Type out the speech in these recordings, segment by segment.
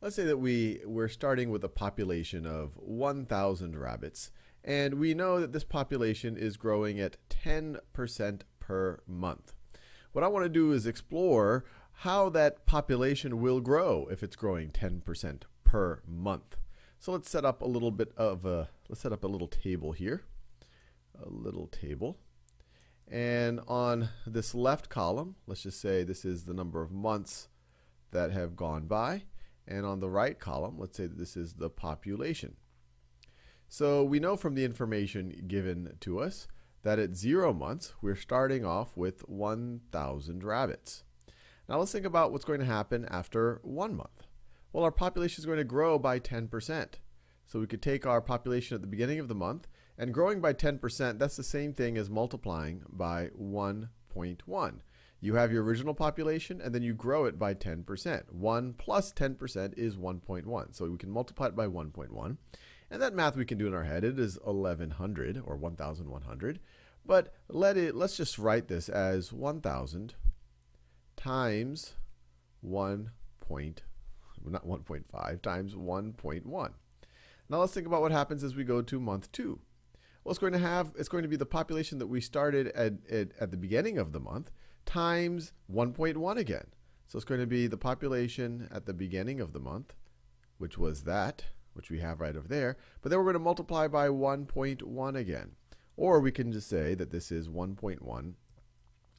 let's say that we, we're starting with a population of 1,000 rabbits, and we know that this population is growing at 10% per month. What I want to do is explore how that population will grow if it's growing 10% per month. So let's set up a little bit of a, let's set up a little table here, a little table. And on this left column, let's just say this is the number of months that have gone by. And on the right column, let's say this is the population. So we know from the information given to us that at zero months, we're starting off with 1,000 rabbits. Now let's think about what's going to happen after one month. Well, our population is going to grow by 10%. So we could take our population at the beginning of the month, and growing by 10%, that's the same thing as multiplying by 1.1. You have your original population, and then you grow it by 10%. 1 plus 10% is 1.1. So we can multiply it by 1.1. And that math we can do in our head. It is 1100 or 1100. But let it, let's just write this as 1000 times 1 point, not 1.5, times 1.1. Now let's think about what happens as we go to month 2. Well, it's going to have, it's going to be the population that we started at, at, at the beginning of the month times 1.1 again. So it's going to be the population at the beginning of the month, which was that, which we have right over there. But then we're going to multiply by 1.1 again. Or we can just say that this is 1.1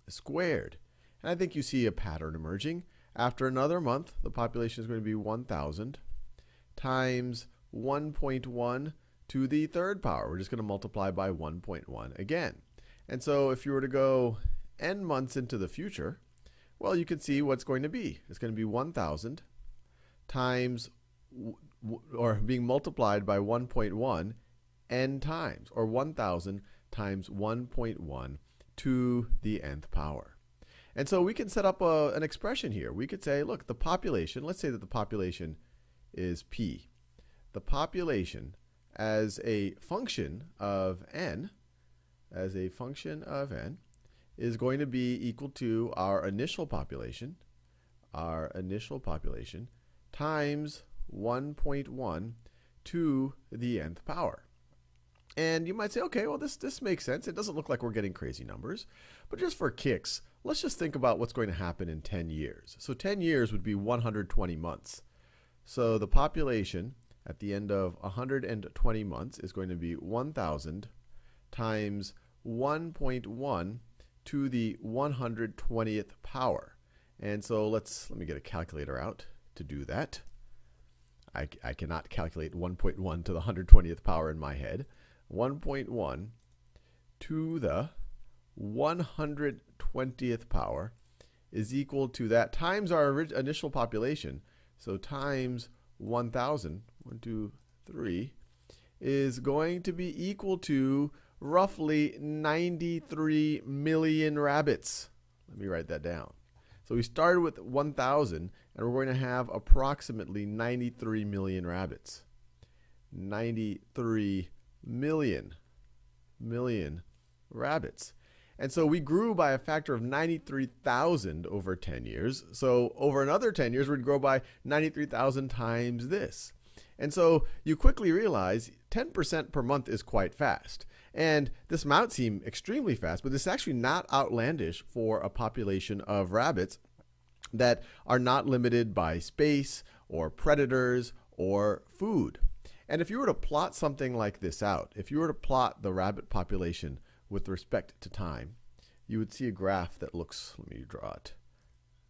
squared. And I think you see a pattern emerging. After another month, the population is going to be 1,000 times 1.1 to the third power. We're just going to multiply by 1.1 again. And so if you were to go n months into the future, well, you can see what's going to be. It's going to be 1,000 times, or being multiplied by 1.1 n times, or 1,000 times 1.1 to the nth power. And so we can set up a, an expression here. We could say, look, the population, let's say that the population is p. The population as a function of n, as a function of n, is going to be equal to our initial population, our initial population, times 1.1 to the nth power. And you might say, okay, well, this, this makes sense. It doesn't look like we're getting crazy numbers. But just for kicks, let's just think about what's going to happen in 10 years. So 10 years would be 120 months. So the population at the end of 120 months is going to be 1,000 times 1.1 to the 120th power. And so let's, let me get a calculator out to do that. I, I cannot calculate 1.1 to the 120th power in my head. 1.1 to the 120th power is equal to that times our initial population. So times 1,000, 1, 2, 3, is going to be equal to roughly 93 million rabbits. Let me write that down. So we started with 1,000, and we're going to have approximately 93 million rabbits. 93 million, million rabbits. And so we grew by a factor of 93,000 over 10 years. So over another 10 years, we'd grow by 93,000 times this. And so you quickly realize 10% per month is quite fast. And this might seem extremely fast, but this is actually not outlandish for a population of rabbits that are not limited by space or predators or food. And if you were to plot something like this out, if you were to plot the rabbit population with respect to time, you would see a graph that looks, let me draw it.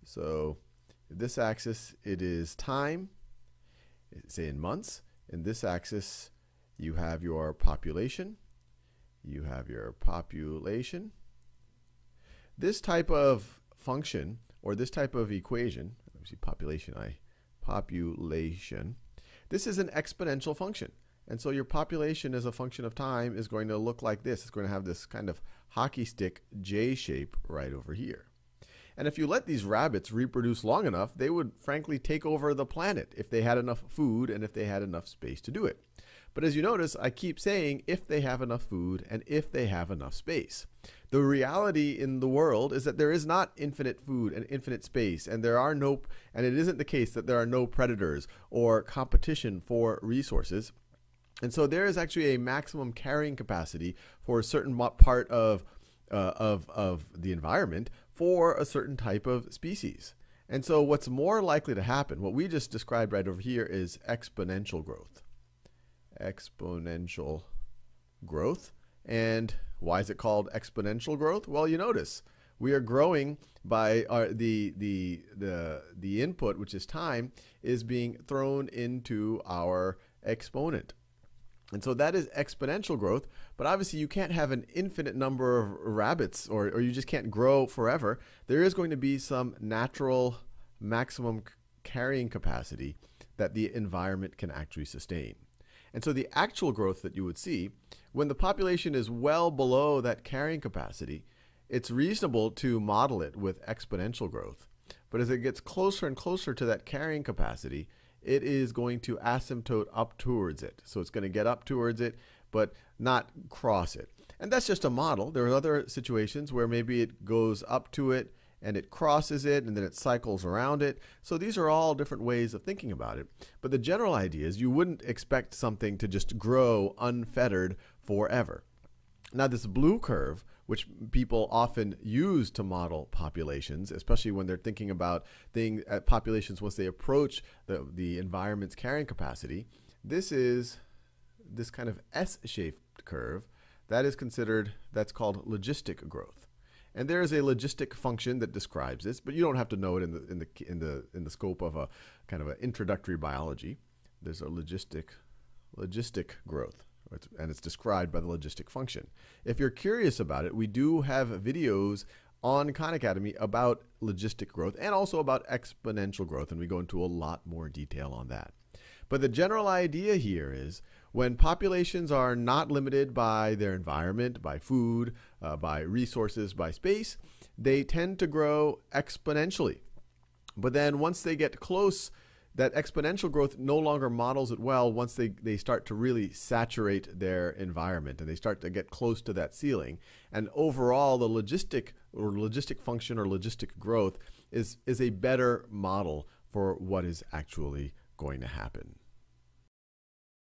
So this axis, it is time, say in months. In this axis, you have your population. You have your population. This type of function, or this type of equation, let me see population, I, population, this is an exponential function. And so your population as a function of time is going to look like this. It's going to have this kind of hockey stick J shape right over here. And if you let these rabbits reproduce long enough, they would frankly take over the planet if they had enough food and if they had enough space to do it. But as you notice, I keep saying if they have enough food and if they have enough space. The reality in the world is that there is not infinite food and infinite space, and there are no, and it isn't the case that there are no predators or competition for resources. And so there is actually a maximum carrying capacity for a certain part of, uh, of, of the environment for a certain type of species. And so what's more likely to happen, what we just described right over here is exponential growth. Exponential growth. And why is it called exponential growth? Well, you notice we are growing by our, the, the, the, the input, which is time, is being thrown into our exponent. And so that is exponential growth, but obviously you can't have an infinite number of rabbits or, or you just can't grow forever. There is going to be some natural maximum carrying capacity that the environment can actually sustain. And so the actual growth that you would see, when the population is well below that carrying capacity, it's reasonable to model it with exponential growth. But as it gets closer and closer to that carrying capacity, it is going to asymptote up towards it. So it's going to get up towards it, but not cross it. And that's just a model. There are other situations where maybe it goes up to it and it crosses it and then it cycles around it. So these are all different ways of thinking about it. But the general idea is you wouldn't expect something to just grow unfettered forever. Now this blue curve which people often use to model populations, especially when they're thinking about thing, uh, populations once they approach the, the environment's carrying capacity. This is this kind of S-shaped curve that is considered, that's called logistic growth. And there is a logistic function that describes this, but you don't have to know it in the, in the, in the, in the scope of a kind of an introductory biology. There's a logistic, logistic growth and it's described by the logistic function. If you're curious about it, we do have videos on Khan Academy about logistic growth and also about exponential growth, and we go into a lot more detail on that. But the general idea here is when populations are not limited by their environment, by food, uh, by resources, by space, they tend to grow exponentially. But then once they get close that exponential growth no longer models it well once they, they start to really saturate their environment and they start to get close to that ceiling. And overall, the logistic or logistic function or logistic growth is, is a better model for what is actually going to happen.